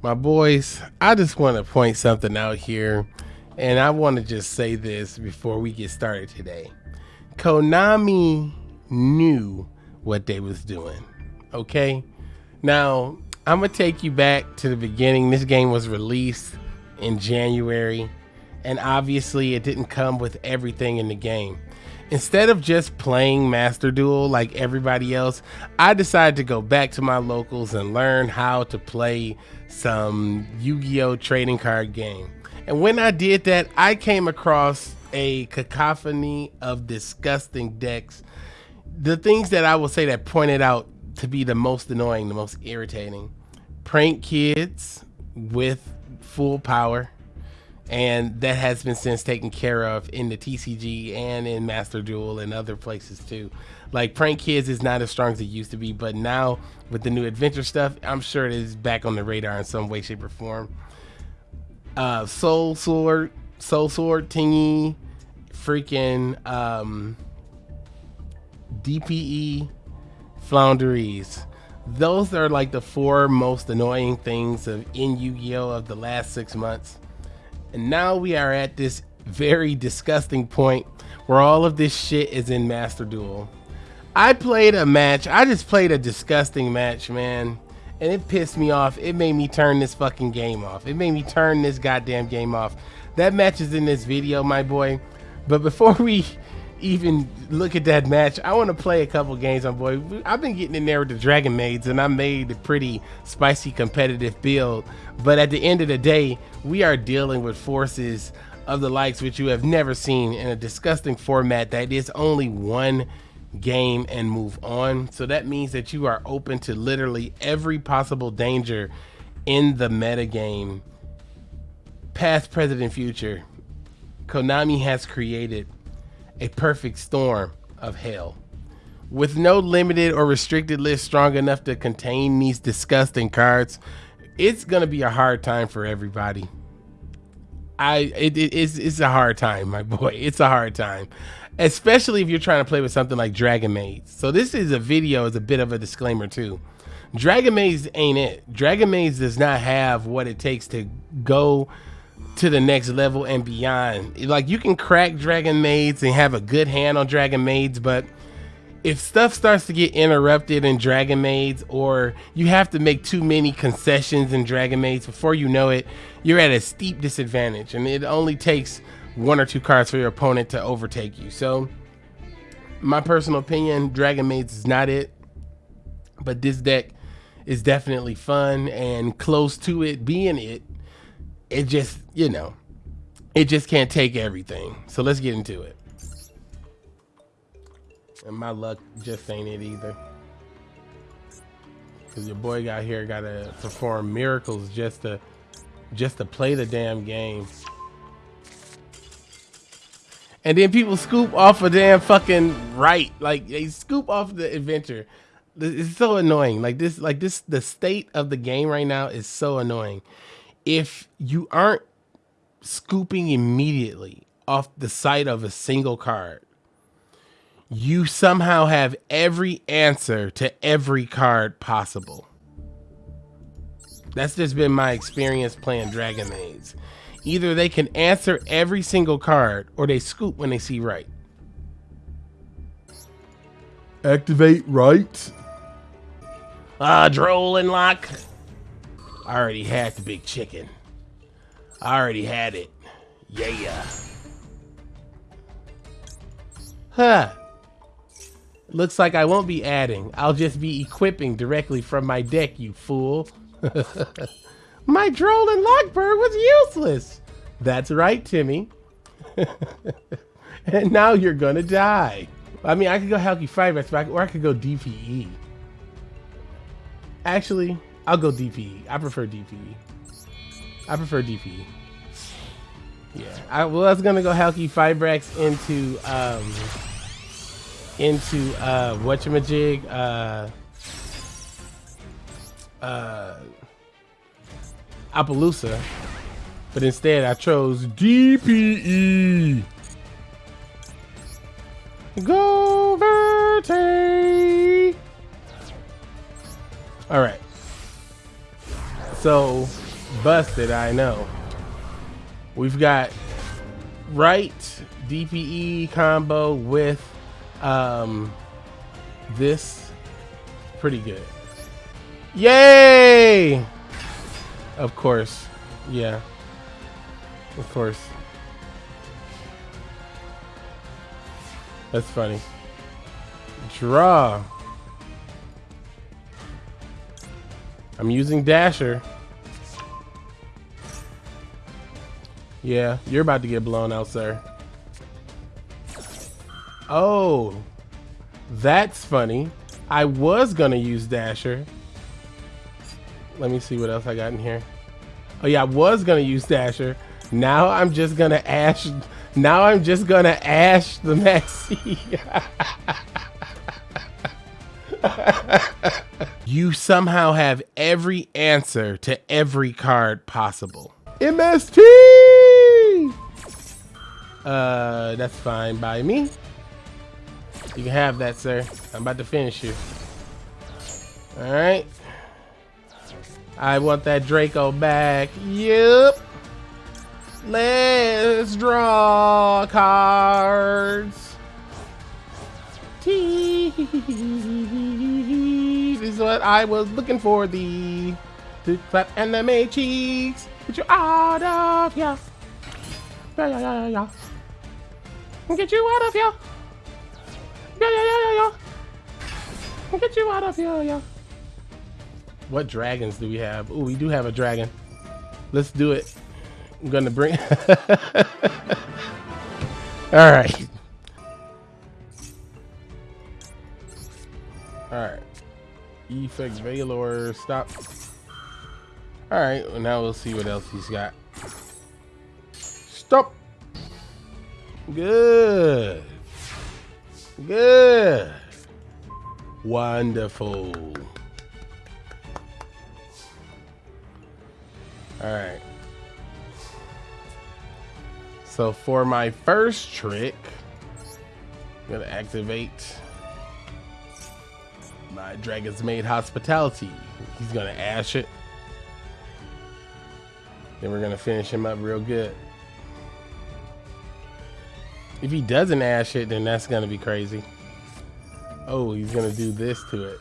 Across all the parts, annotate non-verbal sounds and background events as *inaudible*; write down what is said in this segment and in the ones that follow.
My boys, I just want to point something out here, and I want to just say this before we get started today. Konami knew what they was doing. Okay? Now, I'm going to take you back to the beginning. This game was released in January, and obviously it didn't come with everything in the game. Instead of just playing Master Duel like everybody else, I decided to go back to my locals and learn how to play some Yu-Gi-Oh trading card game. And when I did that, I came across a cacophony of disgusting decks. The things that I will say that pointed out to be the most annoying, the most irritating. Prank kids with full power and that has been since taken care of in the TCG and in Master Duel and other places too. Like Prank Kids is not as strong as it used to be, but now with the new adventure stuff, I'm sure it is back on the radar in some way, shape, or form. Uh, Soul Sword, Soul Sword, Tingy, freaking um, DPE, Floowandereeze. Those are like the four most annoying things of in Yu-Gi-Oh of the last six months and now we are at this very disgusting point where all of this shit is in Master Duel. I played a match. I just played a disgusting match, man. And it pissed me off. It made me turn this fucking game off. It made me turn this goddamn game off. That match is in this video, my boy. But before *laughs* we even look at that match, I want to play a couple games on boy. I've been getting in there with the Dragon Maids and I made a pretty spicy competitive build. But at the end of the day, we are dealing with forces of the likes which you have never seen in a disgusting format that is only one game and move on. So that means that you are open to literally every possible danger in the meta game. Past, present, and future. Konami has created a perfect storm of hell. With no limited or restricted list strong enough to contain these disgusting cards, it's gonna be a hard time for everybody. I it, it, it's it's a hard time, my *laughs* boy. It's a hard time, especially if you're trying to play with something like Dragon Maids. So this is a video as a bit of a disclaimer too. Dragon Maids ain't it. Dragon Maids does not have what it takes to go to the next level and beyond. Like you can crack Dragon Maids and have a good hand on Dragon Maids, but if stuff starts to get interrupted in Dragon Maids or you have to make too many concessions in Dragon Maids before you know it, you're at a steep disadvantage and it only takes one or two cards for your opponent to overtake you. So my personal opinion, Dragon Maids is not it, but this deck is definitely fun and close to it being it it just, you know, it just can't take everything. So let's get into it. And my luck just ain't it either. Cause your boy got here gotta perform miracles just to just to play the damn game. And then people scoop off a damn fucking right. Like they scoop off the adventure. It's so annoying. Like this, like this, the state of the game right now is so annoying if you aren't scooping immediately off the side of a single card, you somehow have every answer to every card possible. That's just been my experience playing Dragon Maids. Either they can answer every single card or they scoop when they see right. Activate right. Ah, uh, droll and lock. I already had the big chicken. I already had it. Yeah. Huh. Looks like I won't be adding. I'll just be equipping directly from my deck, you fool. *laughs* my droll and Lock Bird was useless. That's right, Timmy. *laughs* and now you're gonna die. I mean, I could go Halqifibrax, or I could go DPE. Actually, I'll go DPE. I prefer DPE. I prefer DPE. Yeah. I was gonna go Halqifibrax into um into uh whatchamajig uh uh Apollousa. But instead I chose DPE. Go Verte! Alright. So busted, I know. We've got right DPE combo with um, this. Pretty good. Yay! Of course. Yeah. Of course. That's funny. Draw. I'm using Dasher. Yeah, you're about to get blown out, sir. Oh, that's funny. I was gonna use Dasher. Let me see what else I got in here. Oh yeah, I was gonna use Dasher. Now I'm just gonna ash. Now I'm just gonna ash the Maxi. *laughs* you somehow have every answer to every card possible. MST! Uh, that's fine by me. You can have that, sir. I'm about to finish you. All right. I want that Dracoback. Yep. Let's draw cards. This is what I was looking for. The to clap anime cheeks. Get you out of here. Yeah, yeah, yeah, yeah, yeah. Get you out of here. Yeah, yeah, yeah, yeah, yeah. Get you out of here, yeah. What dragons do we have? Oh, we do have a dragon. Let's do it. I'm gonna bring. *laughs* All right. All right. Effect Veiler. Stop. All right. Well, now we'll see what else he's got. Good. Good. Wonderful. All right. So for my first trick, I'm gonna activate my Dragon's Maid Hospitality. He's gonna ash it. Then we're gonna finish him up real good. If he doesn't ash it, then that's gonna be crazy. Oh, he's gonna do this to it.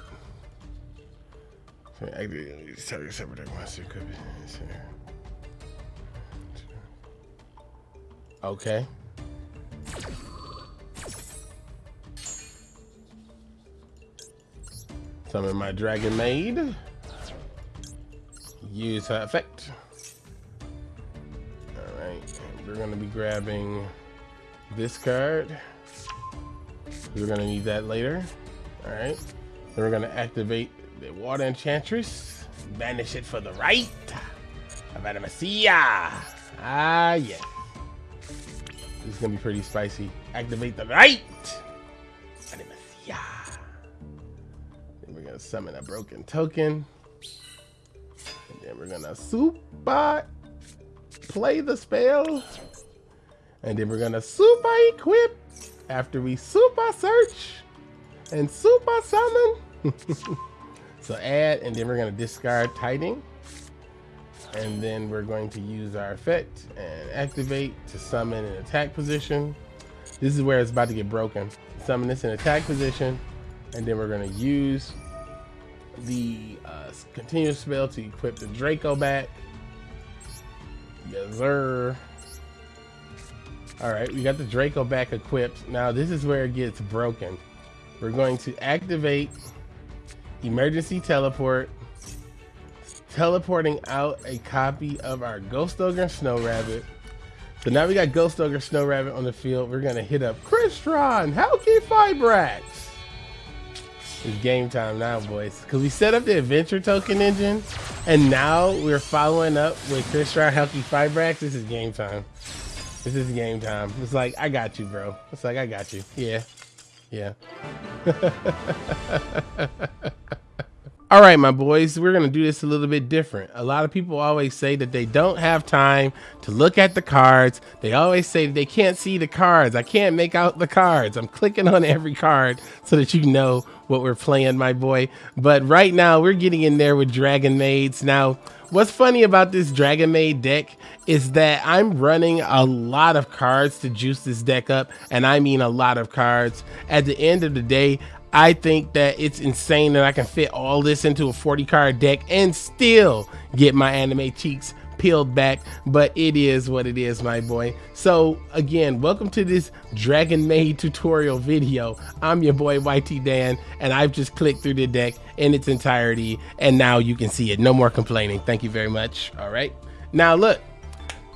Okay. Summon my Dragon Maid. Use her effect. Alright, we're gonna be grabbing this card. We're gonna need that later. Alright. Then we're gonna activate the Water Enchantress. Banish it for the right. Aramesir. Ah, yes. This is gonna be pretty spicy. Activate the right. Aramesir. Then we're gonna summon a broken token. And then we're gonna super play the spell. And then we're gonna super equip after we super search and super summon. *laughs* so add, and then we're gonna discard Tiding. And then we're going to use our effect and activate to summon an attack position. This is where it's about to get broken. Summon this in attack position, and then we're gonna use the uh, continuous spell to equip the Dracoback. Yes, sir. All right, we got the Dracoback equipped. Now this is where it gets broken. We're going to activate emergency teleport, teleporting out a copy of our Ghost Ogre Snow Rabbit. So now we got Ghost Ogre Snow Rabbit on the field. We're gonna hit up Crystron, Halqifibrax. It's game time now, boys. Cause we set up the adventure token engine, and now we're following up with Crystron, Halqifibrax. This is game time. This is game time. It's like, I got you, bro. It's like, I got you. Yeah. Yeah. *laughs* All right, my boys, we're going to do this a little bit different. A lot of people always say that they don't have time to look at the cards. They always say they can't see the cards. I can't make out the cards. I'm clicking on every card so that you know what we're playing, my boy. But right now, we're getting in there with Dragon Maids. Now, what's funny about this Dragon Maid deck is that I'm running a lot of cards to juice this deck up, and I mean a lot of cards. At the end of the day, I think that it's insane that I can fit all this into a 40 card deck and still get my anime cheeks peeled back, but it is what it is, my boy. So again, welcome to this Dragon Maid tutorial video. I'm your boy YT Dan, and I've just clicked through the deck in its entirety, and now you can see it. No more complaining. Thank you very much. All right. Now look,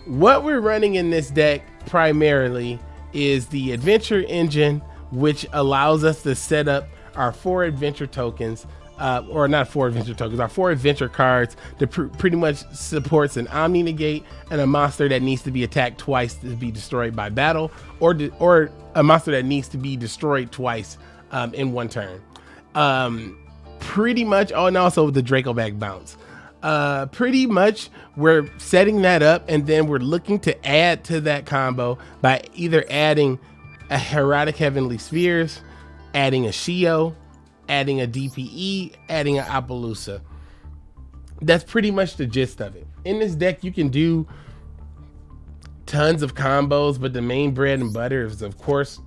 what we're running in this deck primarily is the adventure engine which allows us to set up our four adventure tokens, uh, or not four adventure tokens, our four adventure cards that pr pretty much supports an Omni Negate and a monster that needs to be attacked twice to be destroyed by battle, or or a monster that needs to be destroyed twice um, in one turn. Um, pretty much, oh, and also the Dracoback bounce. Uh, pretty much we're setting that up and then we're looking to add to that combo by either adding a Hieratic Heavenly Spheres, adding a Shio, adding a DPE, adding an Apollousa. That's pretty much the gist of it. In this deck, you can do tons of combos, but the main bread and butter is, of course,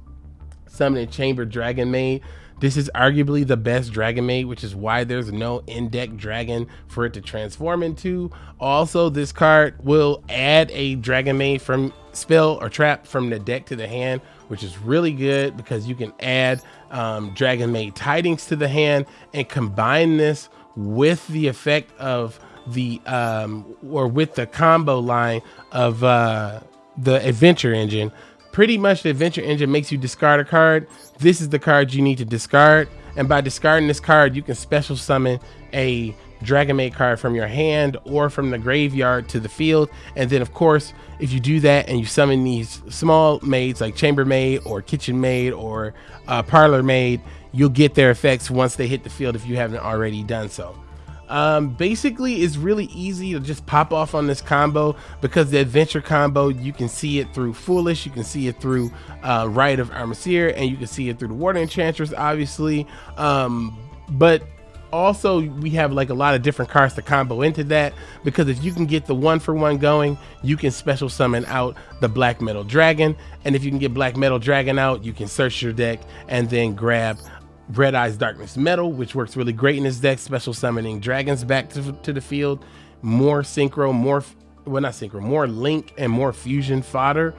summoning Chamber Dragon Maid. This is arguably the best Dragon Maid, which is why there's no in-deck dragon for it to transform into. Also, this card will add a Dragon Maid from spell or trap from the deck to the hand, which is really good because you can add um, Dragon Maid Tidings to the hand and combine this with the effect of the um, or with the combo line of uh, the Adventure Engine. Pretty much the Adventure Engine makes you discard a card. This is the card you need to discard. And by discarding this card, you can special summon a Dragon Maid card from your hand or from the graveyard to the field. And then, of course, if you do that and you summon these small maids like chambermaid or Kitchen Maid or uh, Parlor Maid, you'll get their effects once they hit the field if you haven't already done so. Um, basically, it's really easy to just pop off on this combo because the adventure combo, you can see it through Foolish, you can see it through uh, Rite of Aramesir, and you can see it through the Water Enchantress, obviously. Um, but also we have like a lot of different cards to combo into that because if you can get the one for one going you can special summon out the black metal dragon and if you can get black metal dragon out you can search your deck and then grab red eyes darkness metal which works really great in this deck special summoning dragons back to, to the field. More synchro more well not synchro more link and more fusion fodder.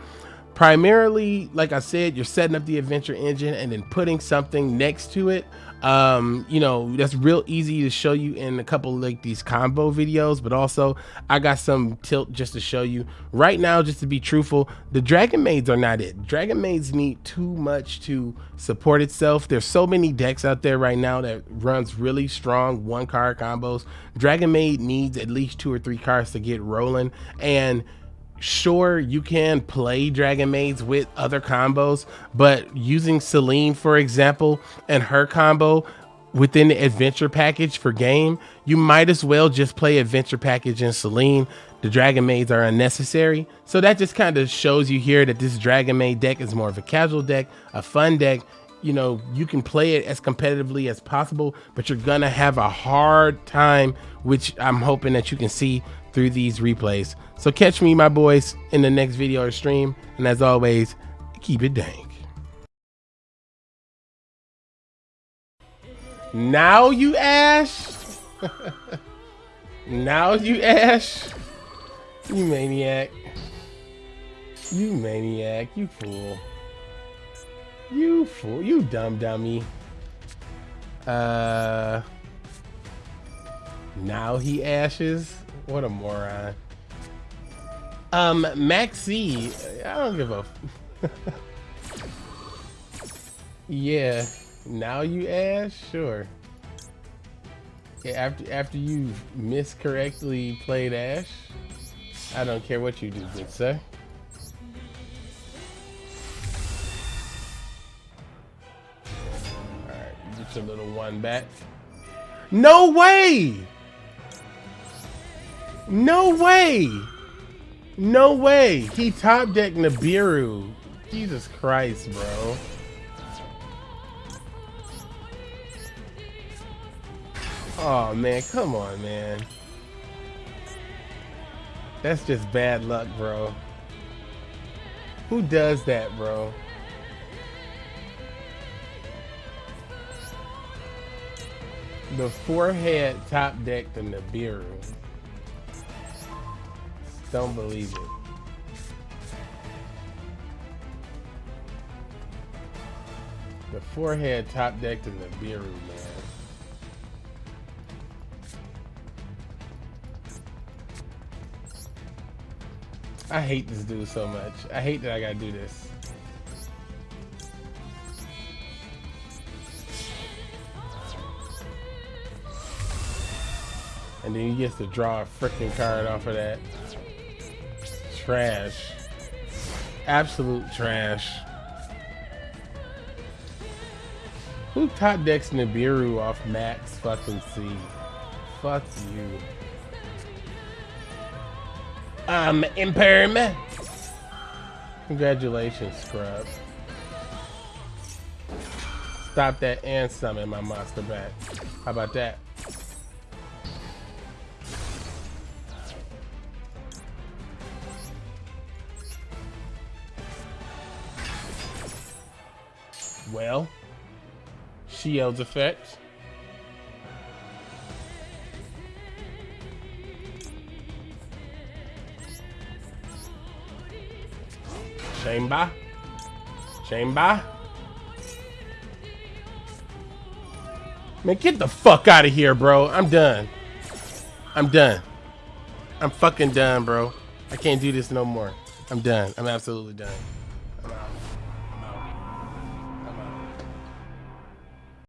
Primarily like i said you're setting up the adventure engine and then putting something next to it um you know that's real easy to show you in a couple like these combo videos but also i got some tilt just to show you. Right now just to be truthful the dragon maids are not it. Dragon maids need too much to support itself. There's so many decks out there right now that runs really strong one card combos. Dragon maid needs at least two or three cards to get rolling and sure you can play dragon maids with other combos but using celine for example and her combo within the adventure package for game you might as well just play adventure package and celine the dragon maids are unnecessary so that just kind of shows you here that this dragon maid deck is more of a casual deck a fun deck you know you can play it as competitively as possible but you're gonna have a hard time which i'm hoping that you can see through these replays. So catch me, my boys, in the next video or stream. And as always, keep it dank. Now you Ash? *laughs* now you Ash? You maniac. You maniac. You fool. You fool. You dumb dummy. Uh... Now he ashes? What a moron. Um, Maxi, I don't give a. *laughs* yeah, now you ash? sure. Yeah, after after you miscorrectly played Ash, I don't care what you do, good sir. Your little one back. No way! No way! No way! He top decked Nibiru. Jesus Christ, bro. Oh man, come on, man. That's just bad luck, bro. Who does that, bro? The forehead top deck the Nibiru. Don't believe it. The forehead top deck the Nibiru, man. I hate this dude so much. I hate that I gotta do this. Then he gets to draw a freaking card off of that. Trash. Absolute trash. Who top decks Nibiru off max fucking C? Fuck you. I'm imperm. Congratulations, scrub. Stop that and summon my monster back. How about that? Shield's effect. Chamber. Chamber. Man, get the fuck out of here, bro. I'm done. I'm done. I'm fucking done, bro. I can't do this no more. I'm done. I'm absolutely done.